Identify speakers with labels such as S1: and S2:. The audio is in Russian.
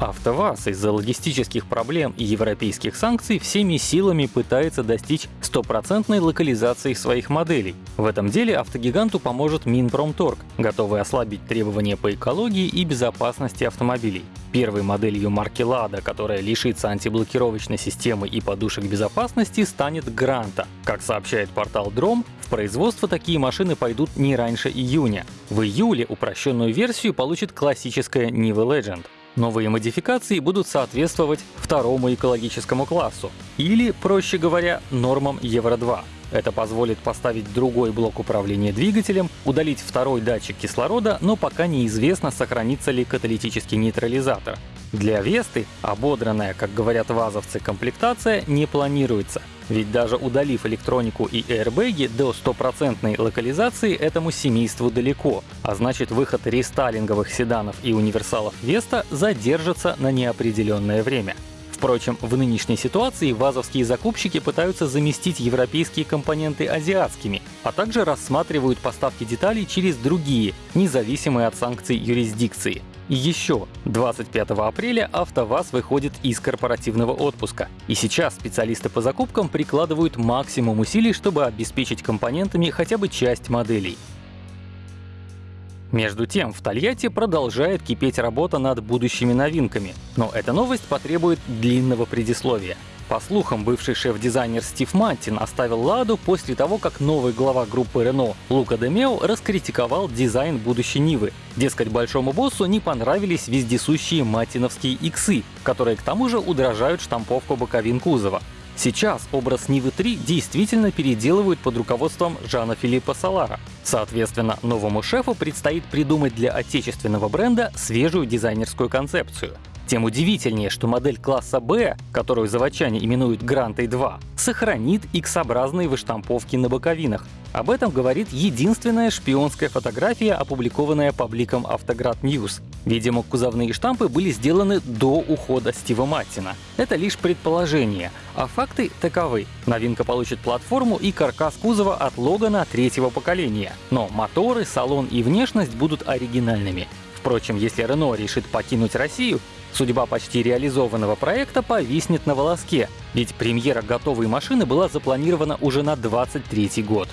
S1: АвтоВАЗ из-за логистических проблем и европейских санкций всеми силами пытается достичь стопроцентной локализации своих моделей. В этом деле автогиганту поможет Минпромторг, готовый ослабить требования по экологии и безопасности автомобилей. Первой моделью марки Lada, которая лишится антиблокировочной системы и подушек безопасности, станет Гранта. Как сообщает портал Дром, в производство такие машины пойдут не раньше июня. В июле упрощенную версию получит классическая Niva Legend. Новые модификации будут соответствовать второму экологическому классу, или, проще говоря, нормам Евро-2. Это позволит поставить другой блок управления двигателем, удалить второй датчик кислорода, но пока неизвестно, сохранится ли каталитический нейтрализатор. Для Весты ободранная, как говорят вазовцы, комплектация не планируется. Ведь даже удалив электронику и аэрбэги, до стопроцентной локализации этому семейству далеко, а значит выход рестайлинговых седанов и универсалов Веста задержится на неопределенное время. Впрочем, в нынешней ситуации вазовские закупщики пытаются заместить европейские компоненты азиатскими, а также рассматривают поставки деталей через другие, независимые от санкций юрисдикции. И еще, 25 апреля АвтоВАЗ выходит из корпоративного отпуска. И сейчас специалисты по закупкам прикладывают максимум усилий, чтобы обеспечить компонентами хотя бы часть моделей. Между тем, в Тольятти продолжает кипеть работа над будущими новинками. Но эта новость потребует длинного предисловия. По слухам, бывший шеф-дизайнер Стив Маттин оставил «Ладу» после того, как новый глава группы Renault Лука Демео раскритиковал дизайн будущей Нивы. Дескать, большому боссу не понравились вездесущие маттиновские иксы, которые к тому же удорожают штамповку боковин кузова. Сейчас образ Нивы 3 действительно переделывают под руководством Жана Филиппа Салара. Соответственно, новому шефу предстоит придумать для отечественного бренда свежую дизайнерскую концепцию. Тем удивительнее, что модель класса B, которую заводчане именуют Грантой 2, сохранит X-образные выштамповки на боковинах. Об этом говорит единственная шпионская фотография, опубликованная пабликом Автоград News. Видимо, кузовные штампы были сделаны до ухода Стива Маттина. Это лишь предположение, а факты таковы. Новинка получит платформу и каркас кузова от Логана третьего поколения. Но моторы, салон и внешность будут оригинальными. Впрочем, если Renault решит покинуть Россию, Судьба почти реализованного проекта повиснет на волоске, ведь премьера готовой машины была запланирована уже на 23 год.